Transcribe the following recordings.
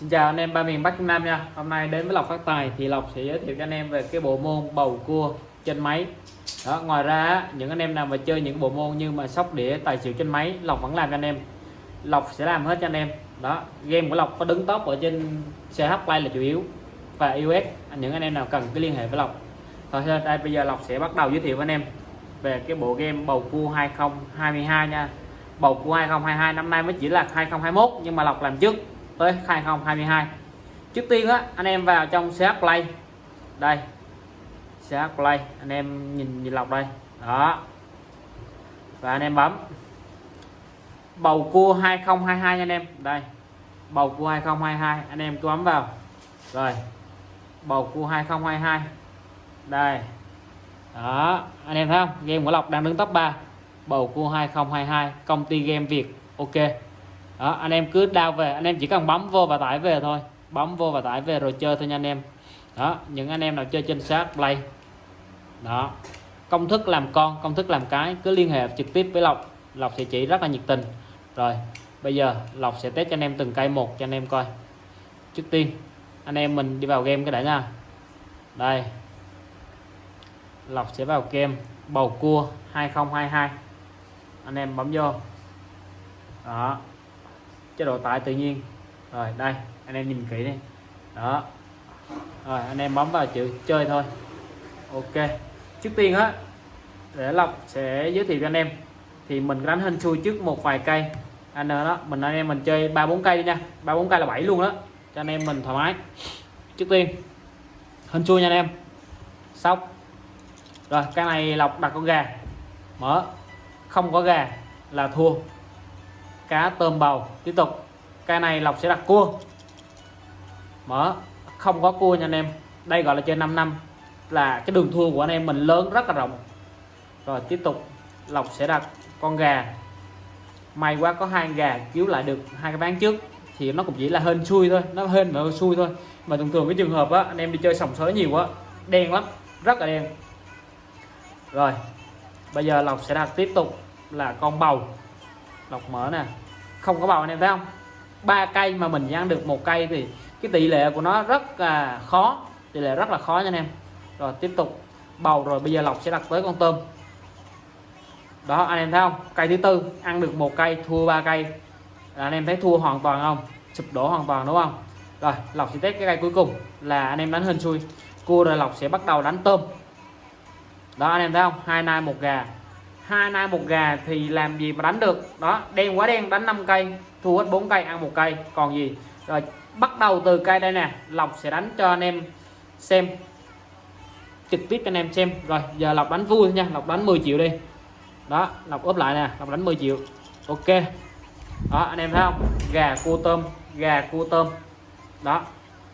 Xin chào anh em ba miền Bắc Trung Nam nha. Hôm nay đến với Lộc Phát Tài thì Lộc sẽ giới thiệu cho anh em về cái bộ môn bầu cua trên máy. Đó, Ngoài ra những anh em nào mà chơi những bộ môn như mà sóc đĩa tài xỉu trên máy Lộc vẫn làm cho anh em. Lộc sẽ làm hết cho anh em. Đó game của Lộc có đứng top ở trên CH Play là chủ yếu và iOS. Những anh em nào cần cứ liên hệ với Lộc. Thôi đây bây giờ Lộc sẽ bắt đầu giới thiệu với anh em về cái bộ game bầu cua 2022 nha. Bầu cua 2022 năm nay mới chỉ là 2021 nhưng mà Lộc làm trước tới 2022 trước tiên á, anh em vào trong CH Play. Đây CH Play, anh em nhìn nhìn lọc đây. Đó. Và anh em bấm. Bầu cua 2022 nha anh em. Đây, bầu cua 2022 anh em cứ bấm vào. Rồi, bầu cua 2022 đây. Đó, anh em thấy không? Game của Lộc đang đứng top 3 bầu cua 2022 công ty game Việt. Ok đó, anh em cứ đao về, anh em chỉ cần bấm vô và tải về thôi. Bấm vô và tải về rồi chơi thôi nha anh em. Đó, những anh em nào chơi trên sát play. Đó, công thức làm con, công thức làm cái, cứ liên hệ trực tiếp với lộc. Lộc sẽ chỉ rất là nhiệt tình. Rồi, bây giờ lộc sẽ test cho anh em từng cây một cho anh em coi. Trước tiên, anh em mình đi vào game cái đã nha. Đây. Lộc sẽ vào game bầu cua 2022 anh em bấm vô. Đó chế độ tải tự nhiên. Rồi, đây, anh em nhìn kỹ đi. Đó. Rồi, anh em bấm vào chữ chơi thôi. Ok. Trước tiên á, để lọc sẽ giới thiệu cho anh em. Thì mình đánh hình xui trước một vài cây. Anh đó, mình, anh em mình chơi ba bốn cây đi nha. Ba bốn cây là bảy luôn đó. Cho anh em mình thoải mái. Trước tiên hình xui nha anh em. Sóc. Rồi, cái này lọc đặt con gà. Mở. Không có gà là thua cá tôm bầu. Tiếp tục. Cái này lộc sẽ đặt cua. Mở. Không có cua nha anh em. Đây gọi là chơi 5 năm. Là cái đường thua của anh em mình lớn, rất là rộng. Rồi, tiếp tục. Lộc sẽ đặt con gà. May quá có hai gà cứu lại được hai cái ván trước. Thì nó cũng chỉ là hên xui thôi. Nó hên và xui thôi. Mà thường thường cái trường hợp á, anh em đi chơi sòng sới nhiều quá đen lắm. Rất là đen. Rồi, bây giờ lộc sẽ đặt tiếp tục là con bầu. Lọc mở nè không có bầu anh em thấy không? Ba cây mà mình ăn được một cây thì cái tỷ lệ của nó rất là khó, tỷ lệ rất là khó nha anh em. Rồi tiếp tục, bầu rồi bây giờ lọc sẽ đặt tới con tôm. Đó, anh em thấy không? Cây thứ tư, ăn được một cây, thua ba cây. Anh em thấy thua hoàn toàn không? Sụp đổ hoàn toàn đúng không? Rồi lọc sẽ test cái cây cuối cùng là anh em đánh hình xui. Cua rồi lọc sẽ bắt đầu đánh tôm. Đó, anh em thấy không? Hai nai, một gà hai nai một gà thì làm gì mà đánh được? Đó, đen quá đen, đánh 5 cây, thua hết 4 cây, ăn một cây. Còn gì? Rồi, bắt đầu từ cây đây nè. Lộc sẽ đánh cho anh em xem. Trực tiếp cho anh em xem. Rồi, giờ lộc đánh vui nha. Lộc đánh 10 triệu đi. Đó, lộc ốp lại nè. Lộc đánh 10 triệu. Ok. Đó, anh em thấy không? Gà cua tôm, gà cua tôm. Đó,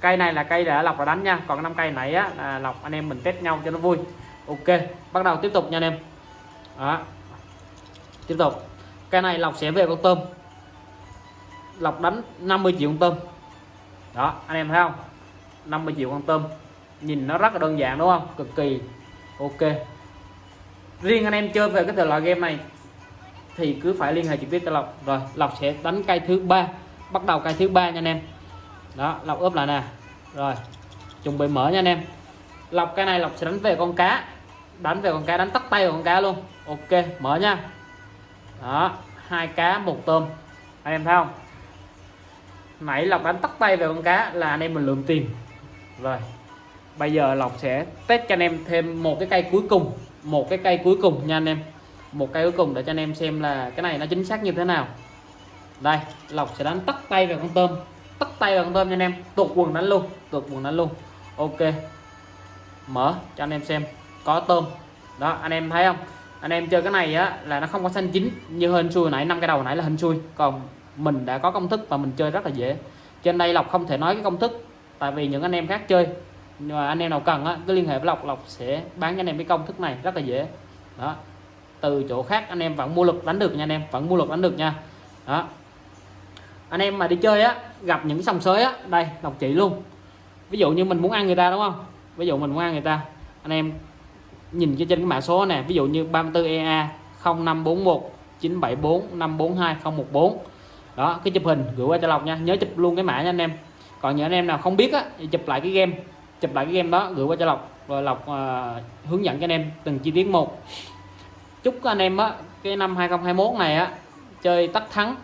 cây này là cây đã lộc đã đánh nha. Còn năm cây này á, là lộc, anh em mình test nhau cho nó vui. Ok, bắt đầu tiếp tục nha anh em đó. Tiếp tục. Cái này lọc sẽ về con tôm. Lọc đánh 50 triệu con tôm. Đó, anh em thấy không? 50 triệu con tôm. Nhìn nó rất là đơn giản, đúng không? Cực kỳ ok. Riêng anh em chơi về cái thể loại game này thì cứ phải liên hệ trực tiếp cho lọc rồi lọc sẽ đánh cây thứ ba. Bắt đầu cây thứ ba nha anh em. Đó lọc ướp lại nè. Rồi, chuẩn bị mở nha anh em. Lọc cái này lọc sẽ đánh về con cá đánh về con cá, đánh tắt tay vào con cá luôn. Ok, mở nha. Đó, hai cá, một tôm. Anh em thấy không? Nãy lộc đánh tắt tay về con cá là anh em mình lượm tiền. Rồi, bây giờ lộc sẽ test cho anh em thêm một cái cây cuối cùng. Một cái cây cuối cùng nha anh em. Một cây cuối cùng để cho anh em xem là cái này nó chính xác như thế nào. Đây, lộc sẽ đánh tắt tay về con tôm. Tắt tay vào con tôm nha anh em. Tuột quần đánh luôn tuột quần đánh luôn. Ok, mở cho anh em xem có tôm. Đó, anh em thấy không? Anh em chơi cái này á, là nó không có xanh chín như hên xui nãy, năm cái đầu nãy là hên xui. Còn mình đã có công thức và mình chơi rất là dễ. Trên đây lộc không thể nói cái công thức, tại vì những anh em khác chơi. Nhưng mà anh em nào cần á, cứ liên hệ với lộc lộc sẽ bán cho anh em cái công thức này rất là dễ. Đó. Từ chỗ khác, anh em vẫn mua lực đánh được nha anh em, vẫn mua lực đánh được nha. Đó. Anh em mà đi chơi á, gặp những sòng sới á, đây, lộc chỉ luôn. Ví dụ như mình muốn ăn người ta, đúng không? Ví dụ mình muốn ăn người ta, anh em nhìn trên cái mã số này ví dụ như 34 EA 0541 974 542 014 đó cái chụp hình gửi qua cho Lộc nha. Nhớ chụp luôn cái mã nha anh em. Còn những anh em nào không biết á thì chụp lại cái game. Chụp lại cái game đó gửi qua cho lộc. Rồi lộc à, hướng dẫn cho anh em từng chi tiết một. Chúc các anh em á cái năm 2021 này á chơi tất thắng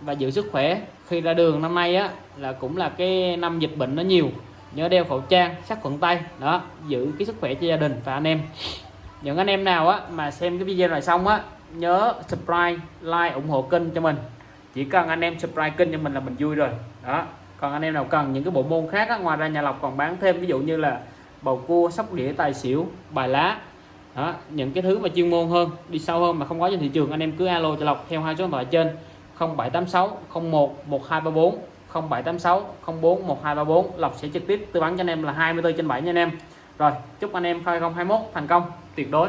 và giữ sức khỏe. Khi ra đường năm nay á là cũng là cái năm dịch bệnh nó nhiều nhớ đeo khẩu trang sát khuẩn tay đó giữ cái sức khỏe cho gia đình và anh em. Những anh em nào á mà xem cái video này xong á nhớ subscribe like ủng hộ kênh cho mình. Chỉ cần anh em subscribe kênh cho mình là mình vui rồi. Đó còn anh em nào cần những cái bộ môn khác á, ngoài ra nhà lộc còn bán thêm ví dụ như là bầu cua sóc đĩa tài xỉu bài lá. Đó những cái thứ mà chuyên môn hơn đi sâu hơn mà không có trên thị trường anh em cứ alo cho lộc theo hai số điện thoại trên 0786 01 1234 0786 04 1234 lộc sẽ trực tiếp tư vấn cho anh em là 24 trên 7 nha anh em. Rồi, chúc anh em 2021 thành công, tuyệt đối.